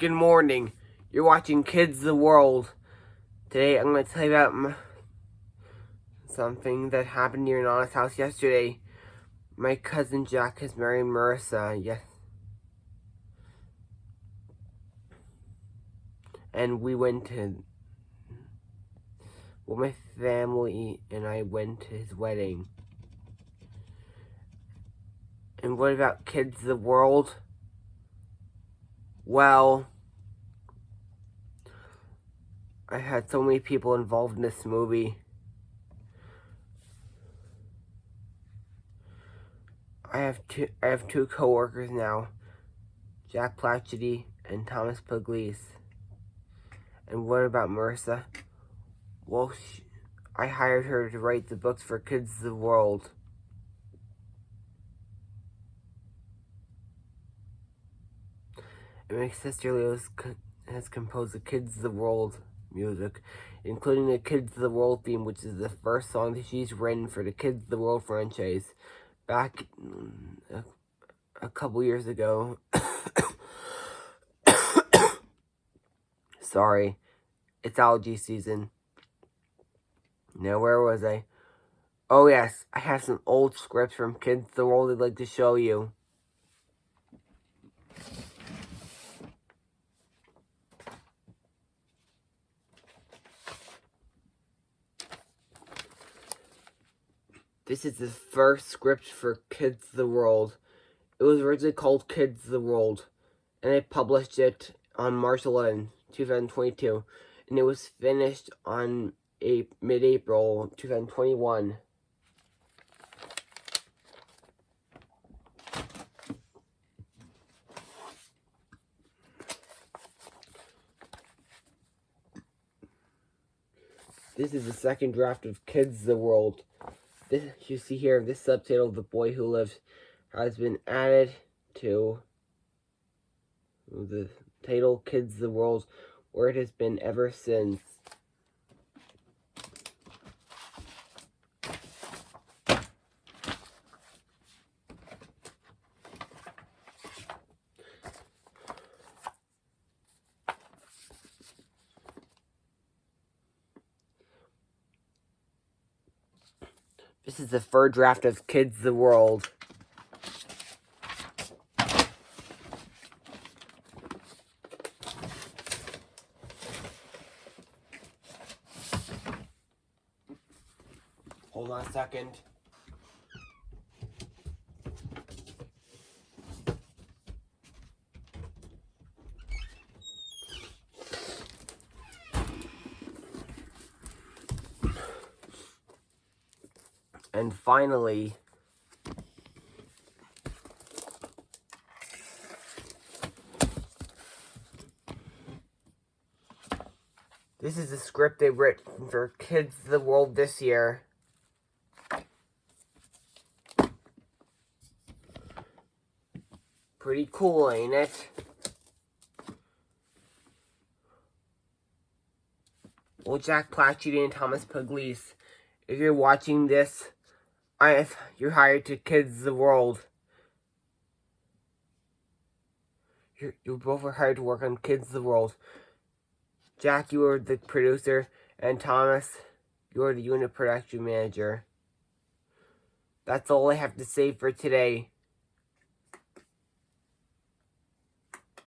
Good morning. You're watching Kids the World. Today I'm going to tell you about something that happened near Nana's house yesterday. My cousin Jack has married Marissa. Yes. And we went to... Well, my family and I went to his wedding. And what about Kids the World? Well, I had so many people involved in this movie. I have two I have two coworkers now, Jack Platchety and Thomas Pugliese. And what about Marissa? Well, she, I hired her to write the books for Kids of the World. My sister Leo has composed the Kids of the World music, including the Kids of the World theme, which is the first song that she's written for the Kids of the World franchise back a, a couple years ago. Sorry, it's allergy season. Now, where was I? Oh, yes, I have some old scripts from Kids of the World I'd like to show you. This is the first script for Kids the World. It was originally called Kids the World, and I published it on March 11, 2022, and it was finished on A mid-April 2021. This is the second draft of Kids the World. This you see here, this subtitle, The Boy Who Lives, has been added to the title Kids the World, where it has been ever since. This is the third draft of Kids the World. Hold on a second. And finally, this is the script they've written for Kids of the World this year. Pretty cool, ain't it? Well, Jack Platchety and Thomas Pugliese, if you're watching this, I, you're hired to Kids the World. You're, you both are hired to work on Kids the World. Jack, you are the producer, and Thomas, you're the unit production manager. That's all I have to say for today.